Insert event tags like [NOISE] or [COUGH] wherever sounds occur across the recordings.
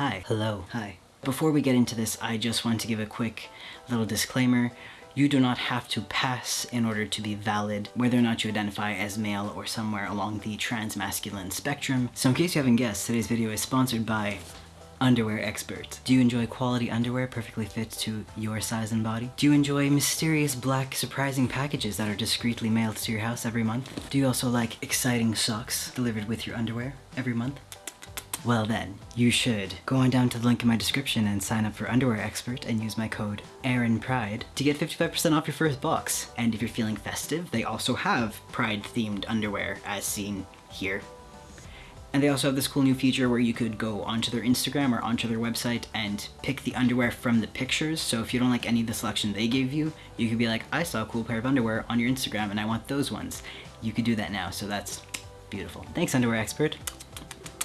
Hi. Hello. Hi. Before we get into this, I just want to give a quick little disclaimer. You do not have to pass in order to be valid, whether or not you identify as male or somewhere along the trans-masculine spectrum. So in case you haven't guessed, today's video is sponsored by Underwear Expert. Do you enjoy quality underwear perfectly fit to your size and body? Do you enjoy mysterious black surprising packages that are discreetly mailed to your house every month? Do you also like exciting socks delivered with your underwear every month? Well then, you should go on down to the link in my description and sign up for Underwear Expert and use my code AARONPRIDE to get 55% off your first box. And if you're feeling festive, they also have Pride-themed underwear as seen here. And they also have this cool new feature where you could go onto their Instagram or onto their website and pick the underwear from the pictures. So if you don't like any of the selection they gave you, you could be like, I saw a cool pair of underwear on your Instagram and I want those ones. You could do that now, so that's beautiful. Thanks, Underwear Expert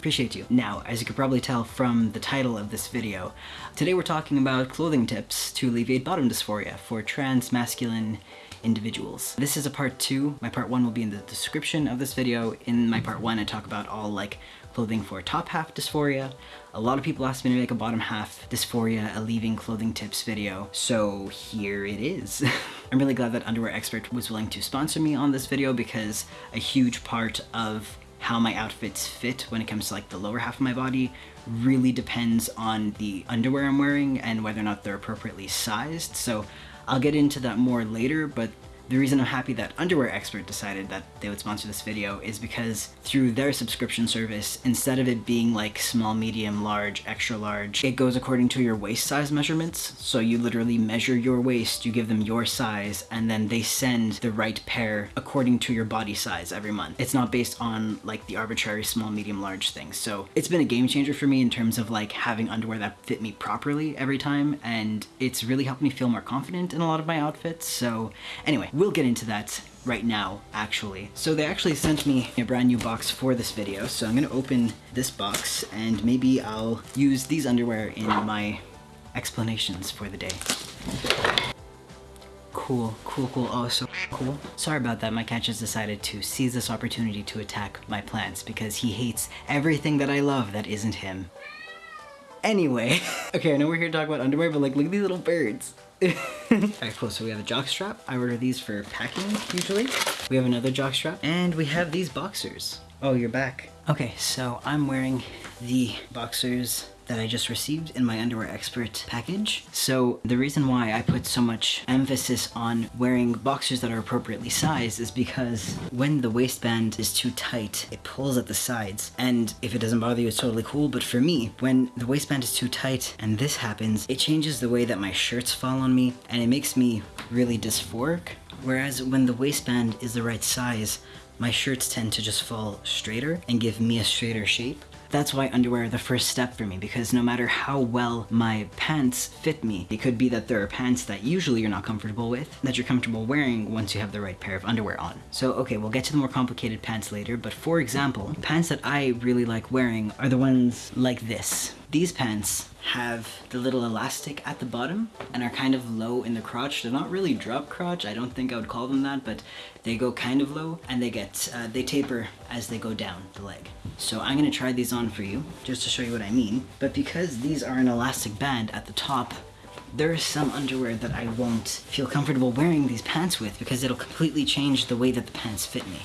appreciate you. Now, as you could probably tell from the title of this video, today we're talking about clothing tips to alleviate bottom dysphoria for trans masculine individuals. This is a part two. My part one will be in the description of this video. In my part one, I talk about all like clothing for top half dysphoria. A lot of people asked me to make a bottom half dysphoria alleviating clothing tips video, so here it is. [LAUGHS] I'm really glad that Underwear Expert was willing to sponsor me on this video because a huge part of how my outfits fit when it comes to like the lower half of my body really depends on the underwear I'm wearing and whether or not they're appropriately sized. So I'll get into that more later, but the reason I'm happy that Underwear Expert decided that they would sponsor this video is because through their subscription service, instead of it being like small, medium, large, extra large, it goes according to your waist size measurements. So you literally measure your waist, you give them your size, and then they send the right pair according to your body size every month. It's not based on like the arbitrary small, medium, large things. So it's been a game changer for me in terms of like having underwear that fit me properly every time, and it's really helped me feel more confident in a lot of my outfits. So anyway, We'll get into that right now, actually. So they actually sent me a brand new box for this video, so I'm gonna open this box and maybe I'll use these underwear in my explanations for the day. Cool, cool, cool, oh so cool. Sorry about that, my cat just decided to seize this opportunity to attack my plants because he hates everything that I love that isn't him. Anyway, [LAUGHS] okay, I know we're here to talk about underwear, but like, look at these little birds. [LAUGHS] Alright, cool. So we have a jock strap. I order these for packing, usually. We have another jock strap. And we have these boxers. Oh, you're back. Okay, so I'm wearing the boxers that I just received in my Underwear Expert package. So the reason why I put so much emphasis on wearing boxers that are appropriately sized is because when the waistband is too tight, it pulls at the sides. And if it doesn't bother you, it's totally cool. But for me, when the waistband is too tight and this happens, it changes the way that my shirts fall on me and it makes me really dysphoric. Whereas when the waistband is the right size, my shirts tend to just fall straighter and give me a straighter shape. That's why underwear are the first step for me because no matter how well my pants fit me, it could be that there are pants that usually you're not comfortable with that you're comfortable wearing once you have the right pair of underwear on. So okay, we'll get to the more complicated pants later, but for example, pants that I really like wearing are the ones like this. These pants have the little elastic at the bottom and are kind of low in the crotch. They're not really drop crotch, I don't think I would call them that, but they go kind of low and they get, uh, they taper as they go down the leg. So I'm gonna try these on for you, just to show you what I mean. But because these are an elastic band at the top, there is some underwear that I won't feel comfortable wearing these pants with because it'll completely change the way that the pants fit me.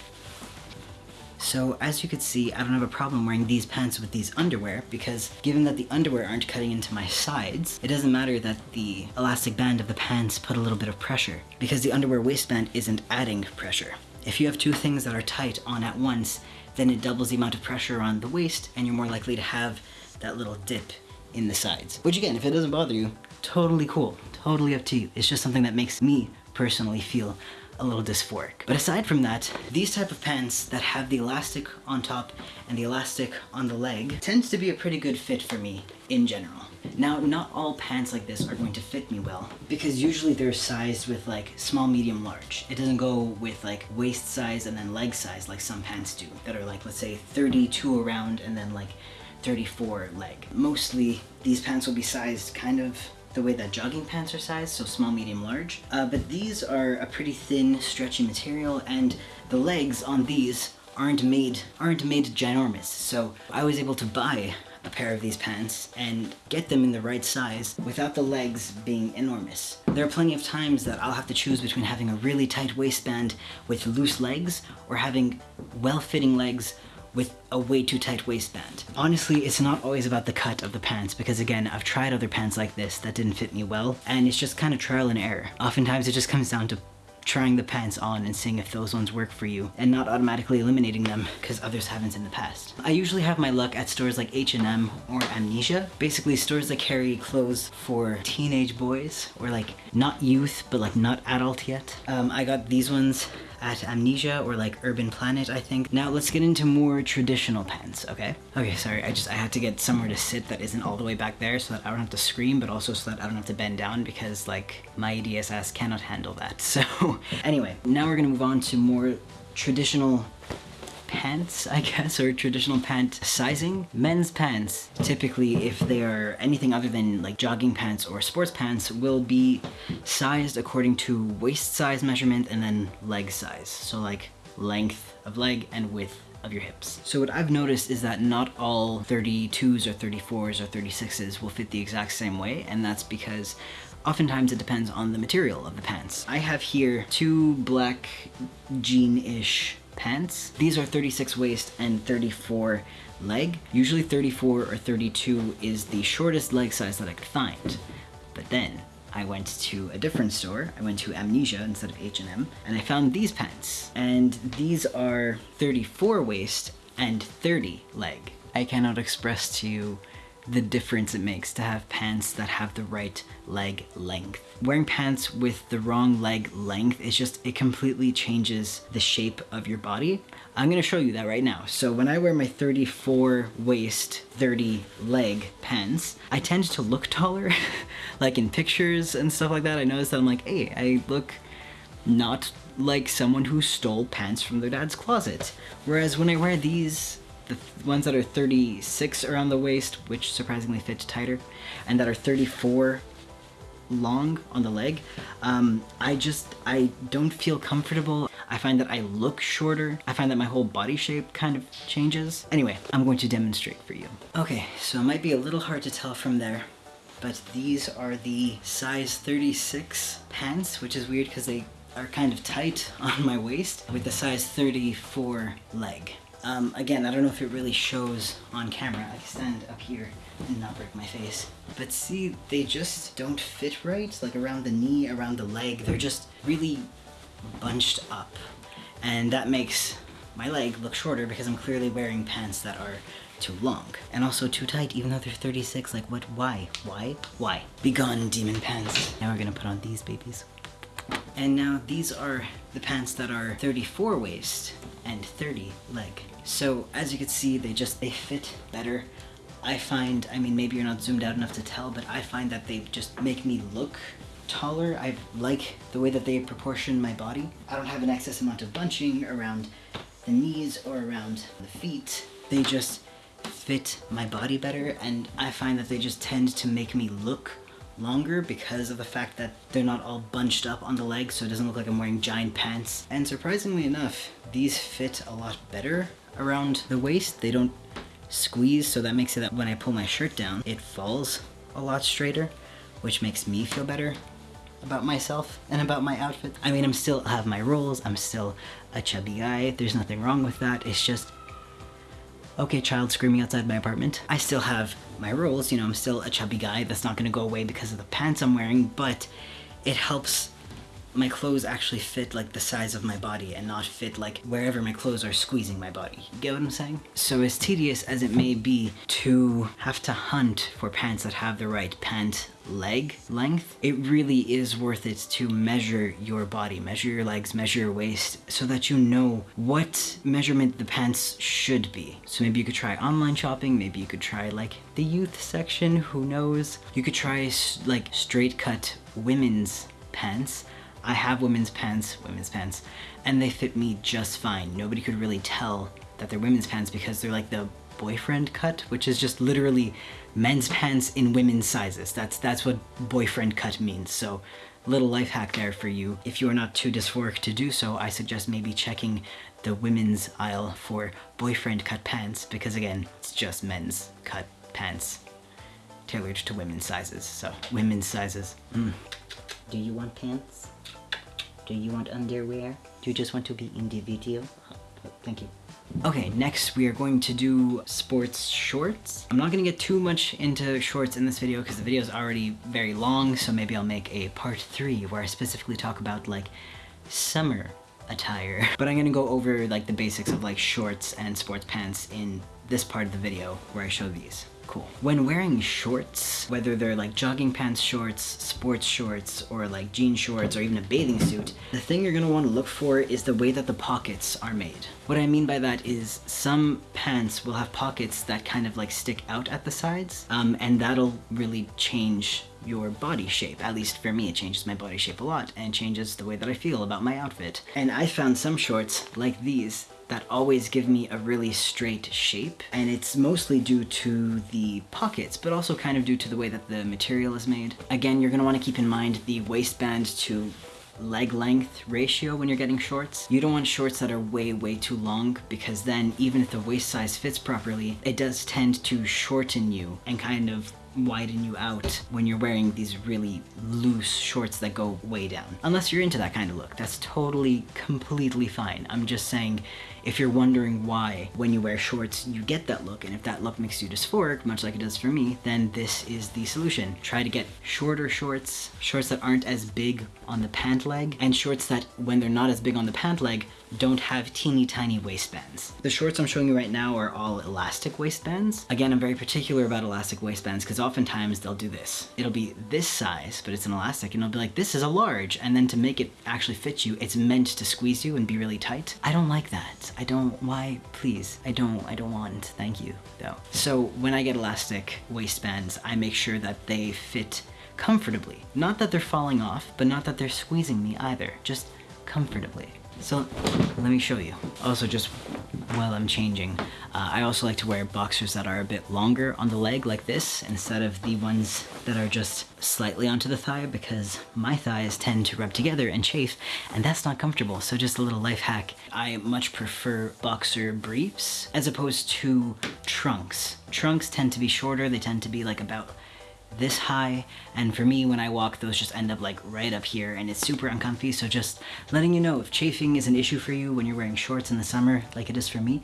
So as you can see, I don't have a problem wearing these pants with these underwear because given that the underwear aren't cutting into my sides, it doesn't matter that the elastic band of the pants put a little bit of pressure because the underwear waistband isn't adding pressure. If you have two things that are tight on at once, then it doubles the amount of pressure on the waist and you're more likely to have that little dip in the sides. Which again, if it doesn't bother you, totally cool, totally up to you. It's just something that makes me personally feel a little dysphoric. But aside from that, these type of pants that have the elastic on top and the elastic on the leg tends to be a pretty good fit for me in general. Now, not all pants like this are going to fit me well because usually they're sized with like small, medium, large. It doesn't go with like waist size and then leg size like some pants do that are like, let's say 32 around and then like 34 leg. Mostly these pants will be sized kind of the way that jogging pants are sized, so small, medium, large. Uh, but these are a pretty thin, stretchy material, and the legs on these aren't made aren't made ginormous. So I was able to buy a pair of these pants and get them in the right size without the legs being enormous. There are plenty of times that I'll have to choose between having a really tight waistband with loose legs or having well-fitting legs with a way too tight waistband. Honestly, it's not always about the cut of the pants because again, I've tried other pants like this that didn't fit me well and it's just kind of trial and error. Oftentimes it just comes down to trying the pants on and seeing if those ones work for you and not automatically eliminating them because others haven't in the past. I usually have my luck at stores like H&M or Amnesia, basically stores that carry clothes for teenage boys or like not youth but like not adult yet. Um, I got these ones at Amnesia or like Urban Planet, I think. Now let's get into more traditional pens, okay? Okay, sorry, I just, I had to get somewhere to sit that isn't all the way back there so that I don't have to scream, but also so that I don't have to bend down because like my EDSS cannot handle that. [LAUGHS] So anyway, now we're gonna move on to more traditional pants, I guess, or traditional pant sizing. Men's pants, typically if they are anything other than like jogging pants or sports pants, will be sized according to waist size measurement and then leg size. So like length of leg and width of your hips. So what I've noticed is that not all 32s or 34s or 36s will fit the exact same way, and that's because Oftentimes it depends on the material of the pants. I have here two black jean-ish pants. These are 36 waist and 34 leg. Usually 34 or 32 is the shortest leg size that I could find. But then I went to a different store. I went to Amnesia instead of H&M and I found these pants. And these are 34 waist and 30 leg. I cannot express to you the difference it makes to have pants that have the right leg length. Wearing pants with the wrong leg length is just, it completely changes the shape of your body. I'm gonna show you that right now. So when I wear my 34 waist, 30 leg pants, I tend to look taller. [LAUGHS] like in pictures and stuff like that, I notice that I'm like, hey, I look not like someone who stole pants from their dad's closet. Whereas when I wear these the ones that are 36 around the waist, which surprisingly fits tighter, and that are 34 long on the leg, um, I just, I don't feel comfortable. I find that I look shorter. I find that my whole body shape kind of changes. Anyway, I'm going to demonstrate for you. Okay, so it might be a little hard to tell from there, but these are the size 36 pants, which is weird because they are kind of tight [LAUGHS] on my waist with the size 34 leg. Um, again, I don't know if it really shows on camera. I can stand up here and not break my face. But see, they just don't fit right, like around the knee, around the leg. They're just really bunched up. And that makes my leg look shorter because I'm clearly wearing pants that are too long. And also too tight, even though they're 36. Like, what? Why? Why? Why? Be gone, demon pants. Now we're gonna put on these babies. And now these are the pants that are 34 waist and 30 leg. So as you can see, they just, they fit better. I find, I mean, maybe you're not zoomed out enough to tell, but I find that they just make me look taller. I like the way that they proportion my body. I don't have an excess amount of bunching around the knees or around the feet. They just fit my body better and I find that they just tend to make me look longer because of the fact that they're not all bunched up on the legs so it doesn't look like I'm wearing giant pants. And surprisingly enough, these fit a lot better around the waist. They don't squeeze, so that makes it that when I pull my shirt down, it falls a lot straighter, which makes me feel better about myself and about my outfit. I mean, I'm still have my rolls, I'm still a chubby guy, there's nothing wrong with that, it's just okay, child screaming outside my apartment. I still have my rolls, you know, I'm still a chubby guy, that's not gonna go away because of the pants I'm wearing, but it helps my clothes actually fit like the size of my body and not fit like wherever my clothes are squeezing my body. You get what I'm saying? So as tedious as it may be to have to hunt for pants that have the right pant leg length, it really is worth it to measure your body, measure your legs, measure your waist, so that you know what measurement the pants should be. So maybe you could try online shopping, maybe you could try like the youth section, who knows? You could try like straight cut women's pants I have women's pants, women's pants, and they fit me just fine. Nobody could really tell that they're women's pants because they're like the boyfriend cut, which is just literally men's pants in women's sizes. That's that's what boyfriend cut means. So little life hack there for you. If you are not too dysphoric to do so, I suggest maybe checking the women's aisle for boyfriend cut pants because again, it's just men's cut pants tailored to women's sizes. So women's sizes. Mm. Do you want pants? Do you want underwear? Do you just want to be in the video? Oh, thank you. Okay, next we are going to do sports shorts. I'm not gonna get too much into shorts in this video because the video is already very long, so maybe I'll make a part three where I specifically talk about like summer attire. [LAUGHS] But I'm gonna go over like the basics of like shorts and sports pants in this part of the video where I show these cool. When wearing shorts, whether they're like jogging pants shorts, sports shorts, or like jean shorts, or even a bathing suit, the thing you're gonna wanna look for is the way that the pockets are made. What I mean by that is some pants will have pockets that kind of like stick out at the sides, um, and that'll really change your body shape. At least for me, it changes my body shape a lot and changes the way that I feel about my outfit. And I found some shorts like these that always give me a really straight shape. And it's mostly due to the pockets, but also kind of due to the way that the material is made. Again, you're gonna wanna keep in mind the waistband to leg length ratio when you're getting shorts. You don't want shorts that are way, way too long because then even if the waist size fits properly, it does tend to shorten you and kind of widen you out when you're wearing these really loose shorts that go way down. Unless you're into that kind of look, that's totally, completely fine. I'm just saying if you're wondering why when you wear shorts you get that look and if that look makes you dysphoric, much like it does for me, then this is the solution. Try to get shorter shorts, shorts that aren't as big on the pant leg, and shorts that when they're not as big on the pant leg don't have teeny tiny waistbands. The shorts I'm showing you right now are all elastic waistbands. Again, I'm very particular about elastic waistbands because oftentimes they'll do this. It'll be this size, but it's an elastic and it'll be like, this is a large. And then to make it actually fit you, it's meant to squeeze you and be really tight. I don't like that. I don't, why, please, I don't, I don't want, thank you, though. So when I get elastic waistbands, I make sure that they fit comfortably. Not that they're falling off, but not that they're squeezing me either, just comfortably. So let me show you. Also just while I'm changing, uh, I also like to wear boxers that are a bit longer on the leg like this instead of the ones that are just slightly onto the thigh because my thighs tend to rub together and chafe and that's not comfortable. So just a little life hack. I much prefer boxer briefs as opposed to trunks. Trunks tend to be shorter. They tend to be like about this high and for me when I walk those just end up like right up here and it's super uncomfy so just letting you know if chafing is an issue for you when you're wearing shorts in the summer like it is for me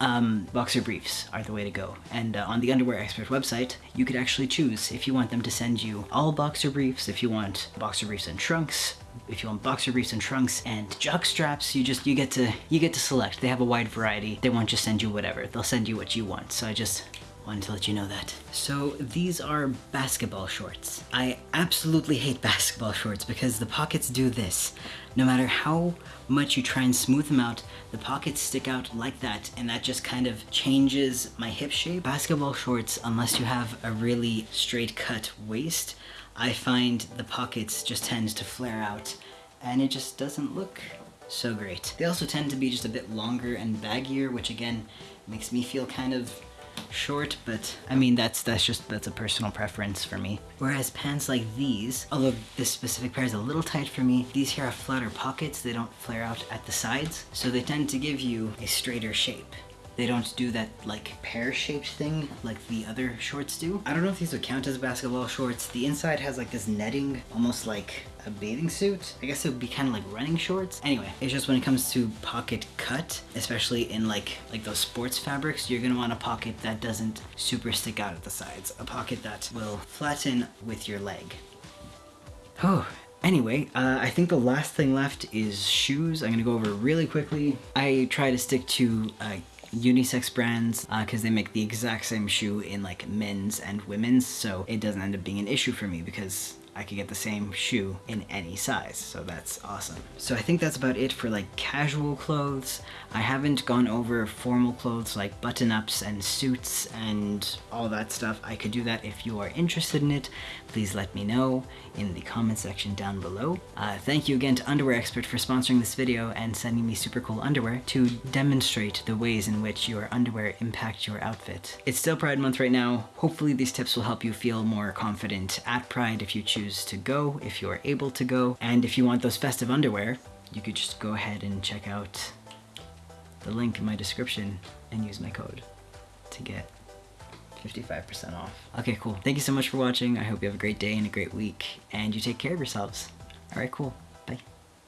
um, boxer briefs are the way to go. And uh, on the Underwear Expert website, you could actually choose if you want them to send you all boxer briefs, if you want boxer briefs and trunks, if you want boxer briefs and trunks and jock straps, you just, you get to, you get to select. They have a wide variety. They won't just send you whatever. They'll send you what you want. So I just Wanted to let you know that. So these are basketball shorts. I absolutely hate basketball shorts because the pockets do this. No matter how much you try and smooth them out, the pockets stick out like that and that just kind of changes my hip shape. Basketball shorts, unless you have a really straight cut waist, I find the pockets just tend to flare out and it just doesn't look so great. They also tend to be just a bit longer and baggier, which again makes me feel kind of short, but I mean, that's that's just, that's a personal preference for me. Whereas pants like these, although this specific pair is a little tight for me, these here have flatter pockets, they don't flare out at the sides, so they tend to give you a straighter shape. They don't do that like pear-shaped thing like the other shorts do. I don't know if these would count as basketball shorts. The inside has like this netting, almost like a bathing suit. I guess it would be kind of like running shorts. Anyway, it's just when it comes to pocket cut, especially in like like those sports fabrics, you're gonna want a pocket that doesn't super stick out at the sides. A pocket that will flatten with your leg. Oh, Anyway, uh, I think the last thing left is shoes. I'm gonna go over really quickly. I try to stick to uh, unisex brands because uh, they make the exact same shoe in like men's and women's so it doesn't end up being an issue for me because I could get the same shoe in any size, so that's awesome. So I think that's about it for like casual clothes. I haven't gone over formal clothes like button-ups and suits and all that stuff. I could do that if you are interested in it. Please let me know in the comment section down below. Uh, thank you again to Underwear Expert for sponsoring this video and sending me super cool underwear to demonstrate the ways in which your underwear impact your outfit. It's still Pride Month right now. Hopefully these tips will help you feel more confident at Pride if you choose choose to go, if you're able to go. And if you want those festive underwear, you could just go ahead and check out the link in my description and use my code to get 55% off. Okay, cool. Thank you so much for watching. I hope you have a great day and a great week, and you take care of yourselves. All right, cool.